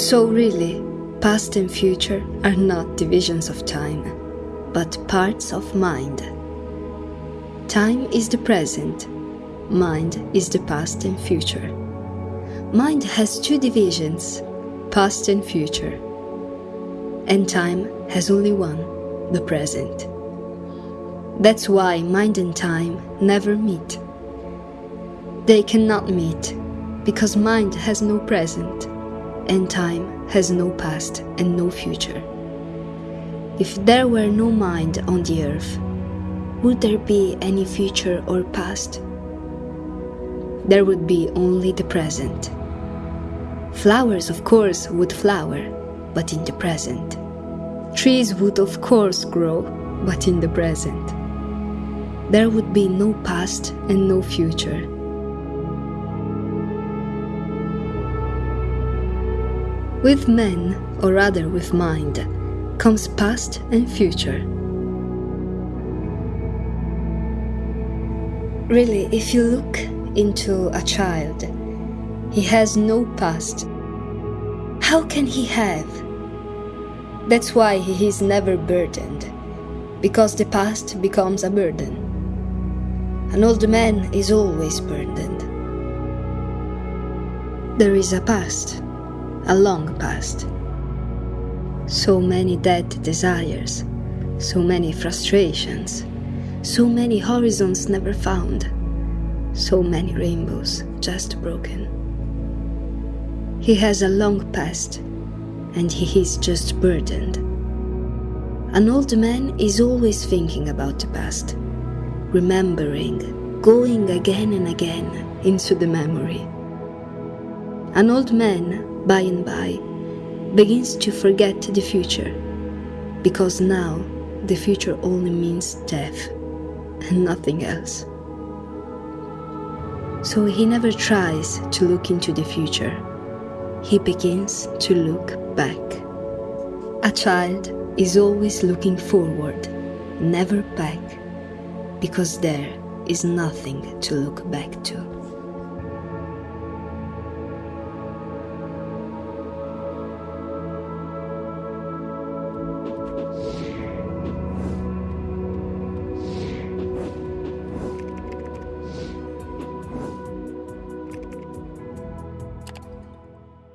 So, really, past and future are not divisions of time, but parts of mind. Time is the present, mind is the past and future. Mind has two divisions, past and future, and time has only one, the present. That's why mind and time never meet. They cannot meet because mind has no present and time has no past and no future. If there were no mind on the earth, would there be any future or past? There would be only the present. Flowers, of course, would flower, but in the present. Trees would, of course, grow, but in the present. There would be no past and no future. With men, or rather with mind, comes past and future. Really, if you look into a child, he has no past. How can he have? That's why he is never burdened, because the past becomes a burden. An old man is always burdened. There is a past a long past. So many dead desires, so many frustrations, so many horizons never found, so many rainbows just broken. He has a long past, and he is just burdened. An old man is always thinking about the past, remembering, going again and again into the memory. An old man by and by, begins to forget the future, because now the future only means death and nothing else. So he never tries to look into the future, he begins to look back. A child is always looking forward, never back, because there is nothing to look back to.